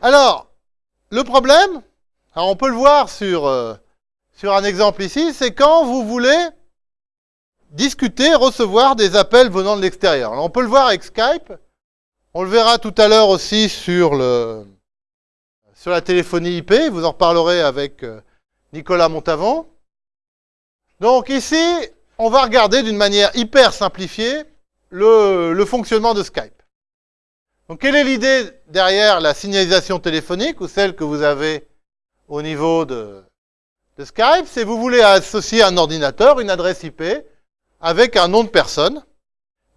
Alors, le problème, on peut le voir sur, euh, sur un exemple ici, c'est quand vous voulez discuter, recevoir des appels venant de l'extérieur. On peut le voir avec Skype, on le verra tout à l'heure aussi sur, la téléphonie IP, vous en reparlerez avec euh, Nicolas Montavon. Donc ici, on va regarder d'une manière hyper simplifiée le fonctionnement de Skype. Donc, quelle est l'idée derrière la signalisation téléphonique ou celle que vous avez au niveau de, Skype? C'est vous voulez associer un ordinateur, une adresse IP, avec un nom de personne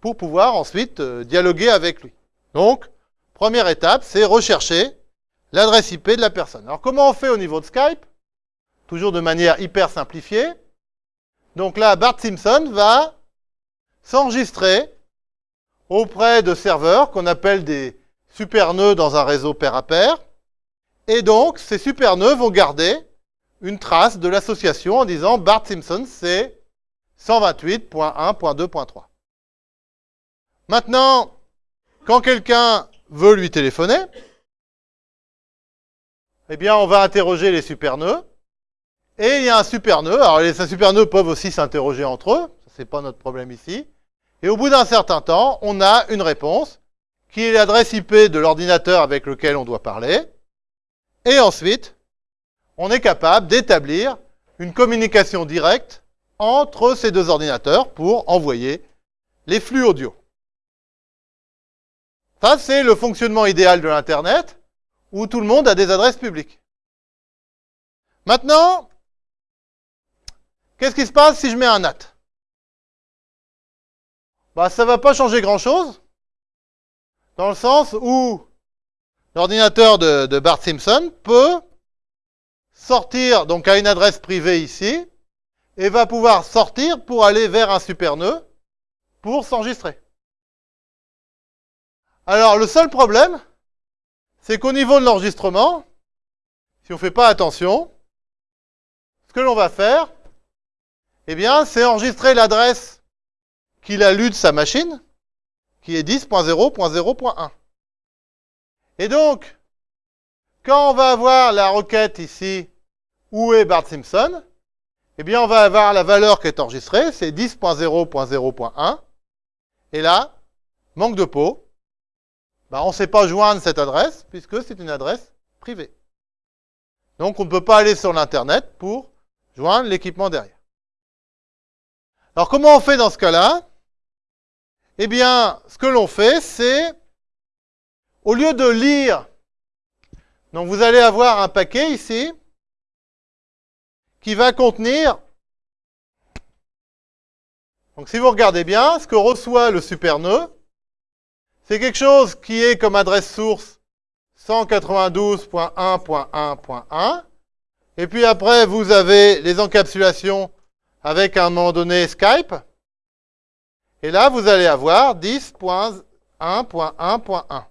pour pouvoir ensuite euh, dialoguer avec lui. Donc, première étape, c'est rechercher l'adresse IP de la personne. Alors, comment on fait au niveau de Skype? Toujours de manière hyper simplifiée. Donc là, Bart Simpson va s'enregistrer auprès de serveurs qu'on appelle des super nœuds dans un réseau pair à pair. Et donc, ces super nœuds vont garder une trace de l'association en disant Bart Simpson, c'est 128.1.2.3. Maintenant, quand quelqu'un veut lui téléphoner, eh bien, on va interroger les super nœuds. Et il y a un super nœud. Alors, les super nœuds peuvent aussi s'interroger entre eux. Ce n'est pas notre problème ici. Et au bout d'un certain temps, on a une réponse qui est l'adresse IP de l'ordinateur avec lequel on doit parler. Et ensuite, on est capable d'établir une communication directe entre ces deux ordinateurs pour envoyer les flux audio. Ça, c'est le fonctionnement idéal de l'Internet, où tout le monde a des adresses publiques. Maintenant, qu'est-ce qui se passe si je mets un NAT bah, ça va pas changer grand-chose, dans le sens où l'ordinateur de, Bart Simpson peut sortir donc à une adresse privée ici, et va pouvoir sortir pour aller vers un super nœud pour s'enregistrer. Alors, le seul problème, c'est qu'au niveau de l'enregistrement, si on ne fait pas attention, ce que l'on va faire, eh bien, c'est enregistrer l'adresse qu'il a lu de sa machine, qui est 10.0.0.1. Et donc, quand on va avoir la requête ici, où est Bart Simpson, eh bien, on va avoir la valeur qui est enregistrée, c'est 10.0.0.1. Et là, manque de peau, bah, on ne sait pas joindre cette adresse, puisque c'est une adresse privée. Donc, on ne peut pas aller sur l'Internet pour joindre l'équipement derrière. Alors, comment on fait dans ce cas-là? Eh bien, ce que l'on fait, c'est, au lieu de lire, donc vous allez avoir un paquet ici, qui va contenir, donc si vous regardez bien, ce que reçoit le super nœud, c'est quelque chose qui est comme adresse source 192.1.1.1, et puis après, vous avez les encapsulations avec un moment donné Skype, et là, vous allez avoir 10.1.1.1.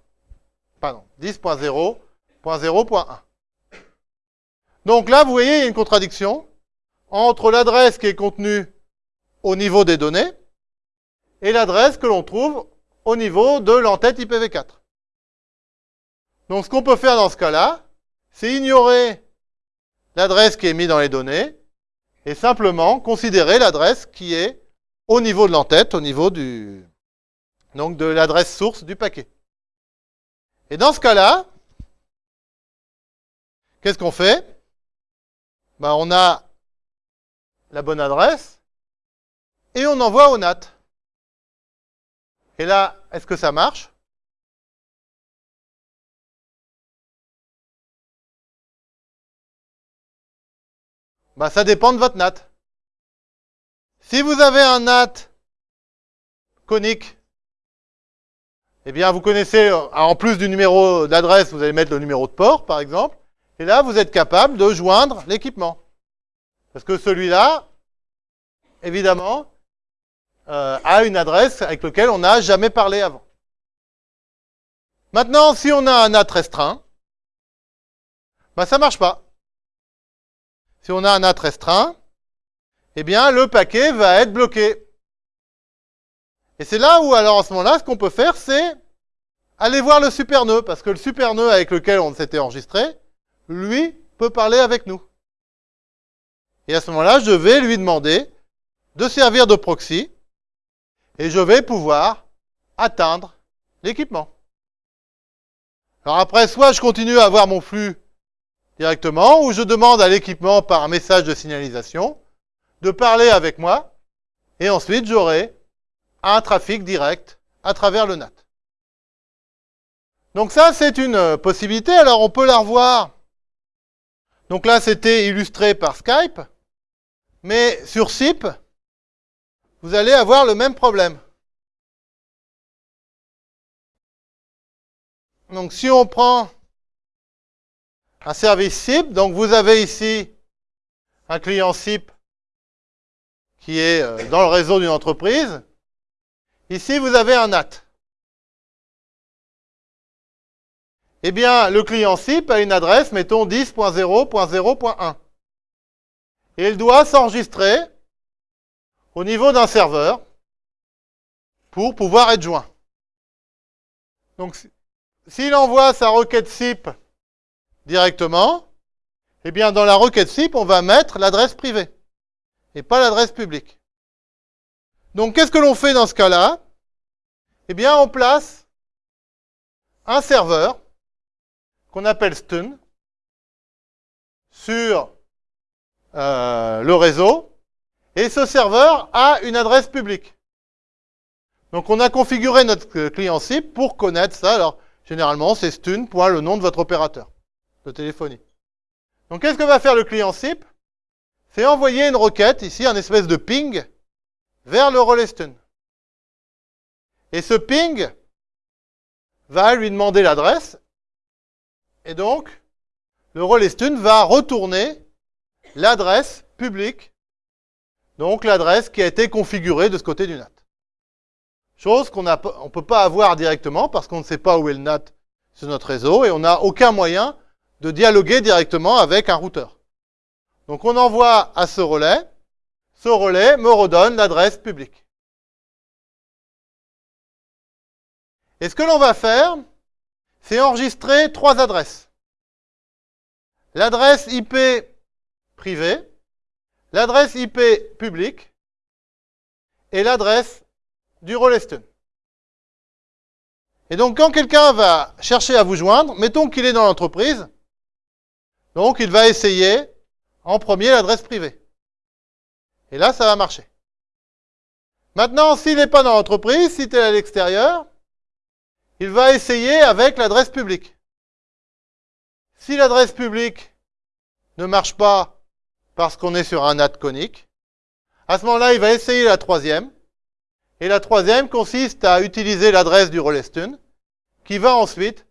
Pardon, 10.0.0.1. Donc là, vous voyez, il y a une contradiction entre l'adresse qui est contenue au niveau des données et l'adresse que l'on trouve au niveau de l'entête IPv4. Donc ce qu'on peut faire dans ce cas-là, c'est ignorer l'adresse qui est mise dans les données et simplement considérer l'adresse qui est au niveau de l'entête, au niveau du, donc de l'adresse source du paquet. Et dans ce cas-là, qu'est-ce qu'on fait? Ben, On a la bonne adresse et on envoie au NAT. Et là, est-ce que ça marche? Ben, Ça dépend de votre NAT. Si vous avez un NAT conique, eh bien, vous connaissez, euh, en plus du numéro d'adresse, vous allez mettre le numéro de port, par exemple. Et là, vous êtes capable de joindre l'équipement. Parce que celui-là, évidemment, euh, a une adresse avec laquelle on n'a jamais parlé avant. Maintenant, si on a un NAT restreint, ben ça marche pas. Si on a un NAT restreint, eh bien, le paquet va être bloqué. Et c'est là où, alors, à ce moment-là, ce qu'on peut faire, c'est allez voir le super nœud, parce que le super nœud avec lequel on s'était enregistré, lui, peut parler avec nous. Et à ce moment-là, je vais lui demander de servir de proxy, et je vais pouvoir atteindre l'équipement. Alors après, soit je continue à avoir mon flux directement, ou je demande à l'équipement par un message de signalisation de parler avec moi, et ensuite j'aurai un trafic direct à travers le NAT. Donc ça, c'est une possibilité. Alors on peut la revoir. Donc là, c'était illustré par Skype. Mais sur SIP, vous allez avoir le même problème. Donc si on prend un service SIP, donc vous avez ici un client SIP qui est euh, dans le réseau d'une entreprise. Ici, vous avez un NAT. Eh bien, le client SIP a une adresse, mettons 10.0.0.1. Et il doit s'enregistrer au niveau d'un serveur pour pouvoir être joint. Donc, s'il envoie sa requête SIP directement, eh bien, dans la requête SIP, on va mettre l'adresse privée et pas l'adresse publique. Donc, qu'est-ce que l'on fait dans ce cas-là? Eh bien, on place un serveur qu'on appelle stun sur euh, le réseau et ce serveur a une adresse publique. Donc on a configuré notre client SIP pour connaître ça. Alors généralement c'est stun, le nom de votre opérateur de téléphonie. Donc qu'est-ce que va faire le client SIP C'est envoyer une requête, ici un espèce de ping, vers le relais stun. Et ce ping va lui demander l'adresse et donc, le relais stun va retourner l'adresse publique, donc l'adresse qui a été configurée de ce côté du NAT. Chose qu'on ne peut pas avoir directement parce qu'on ne sait pas où est le NAT sur notre réseau et on n'a aucun moyen de dialoguer directement avec un routeur. Donc on envoie à ce relais, ce relais me redonne l'adresse publique. Et ce que l'on va faire, c'est enregistrer trois adresses. L'adresse IP privée, l'adresse IP publique et l'adresse du relais stun. Et donc, quand quelqu'un va chercher à vous joindre, mettons qu'il est dans l'entreprise, donc il va essayer en premier l'adresse privée. Et là, ça va marcher. Maintenant, s'il n'est pas dans l'entreprise, si tu es à l'extérieur, il va essayer avec l'adresse publique. Si l'adresse publique ne marche pas parce qu'on est sur un NAT conique, à ce moment-là, il va essayer la troisième. Et la troisième consiste à utiliser l'adresse du relais stun qui va ensuite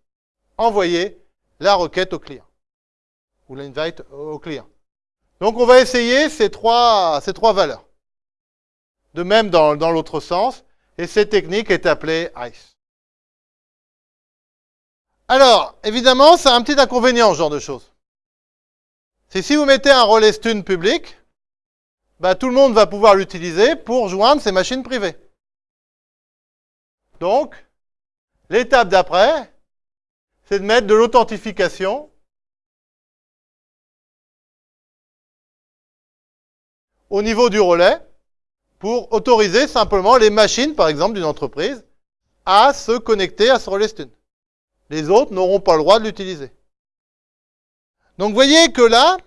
envoyer la requête au client ou l'invite au client. Donc on va essayer ces trois, ces trois valeurs. De même dans, dans l'autre sens, et cette technique est appelée ICE. Alors, évidemment, c'est un petit inconvénient, ce genre de choses. C'est si vous mettez un relais stun public, bah, tout le monde va pouvoir l'utiliser pour joindre ses machines privées. Donc, l'étape d'après, c'est de mettre de l'authentification au niveau du relais pour autoriser simplement les machines, par exemple, d'une entreprise à se connecter à ce relais stun. Les autres n'auront pas le droit de l'utiliser. Donc voyez que là,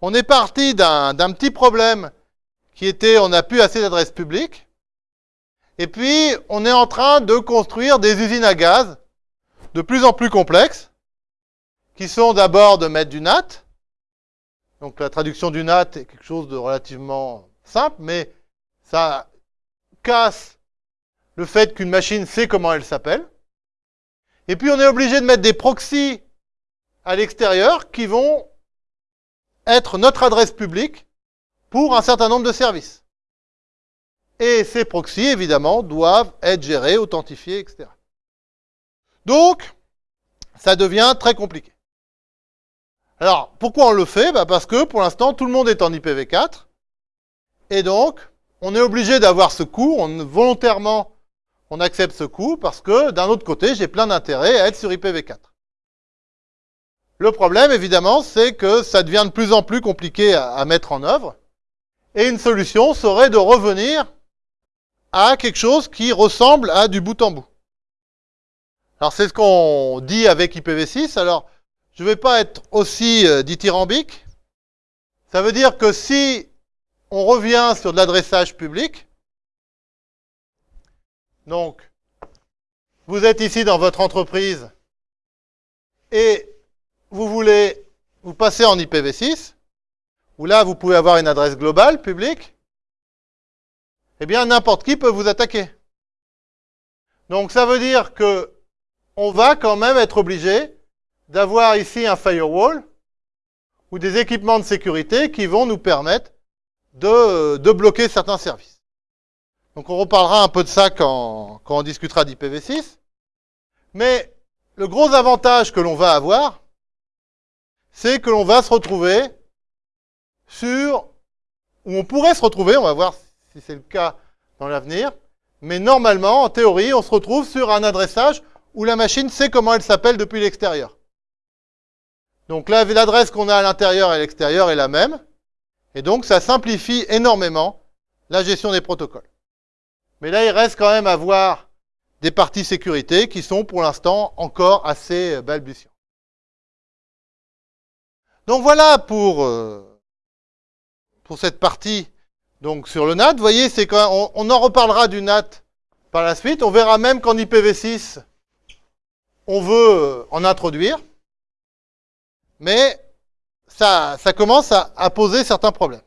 on est parti d'un petit problème qui était on n'a plus assez d'adresses publiques. Et puis, on est en train de construire des usines à gaz de plus en plus complexes, qui sont d'abord de mettre du NAT. Donc la traduction du NAT est quelque chose de relativement simple, mais ça casse le fait qu'une machine sait comment elle s'appelle. Et puis on est obligé de mettre des proxys à l'extérieur qui vont être notre adresse publique pour un certain nombre de services. Et ces proxys, évidemment, doivent être gérés, authentifiés, etc. Donc, ça devient très compliqué. Alors, pourquoi on le fait? Bah Parce que pour l'instant, tout le monde est en IPv4. Et donc, on est obligé d'avoir ce cours. On, volontairement, on accepte ce coût parce que d'un autre côté, j'ai plein d'intérêt à être sur IPv4. Le problème, évidemment, c'est que ça devient de plus en plus compliqué à, à mettre en œuvre. Et une solution serait de revenir à quelque chose qui ressemble à du bout en bout. Alors c'est ce qu'on dit avec IPv6. Alors je ne vais pas être aussi euh, dithyrambique. Ça veut dire que si on revient sur de l'adressage public, donc vous êtes ici dans votre entreprise et vous voulez vous passer en IPv6, où là vous pouvez avoir une adresse globale publique, eh bien n'importe qui peut vous attaquer. Donc ça veut dire que on va quand même être obligé d'avoir ici un firewall ou des équipements de sécurité qui vont nous permettre de, de bloquer certains services. Donc on reparlera un peu de ça quand, quand on discutera d'IPv6. Mais le gros avantage que l'on va avoir, c'est que l'on va se retrouver sur, où on pourrait se retrouver, on va voir si c'est le cas dans l'avenir. Mais normalement, en théorie, on se retrouve sur un adressage où la machine sait comment elle s'appelle depuis l'extérieur. Donc là, l'adresse qu'on a à l'intérieur et à l'extérieur est la même. Et donc, ça simplifie énormément la gestion des protocoles. Mais là, il reste quand même à voir des parties sécurité qui sont pour l'instant encore assez balbutiants. Donc voilà pour, euh, pour cette partie donc sur le NAT, vous voyez, c'est quand on, en reparlera du NAT par la suite. On verra même qu'en IPv6, on veut euh, en introduire, mais ça, commence à poser certains problèmes.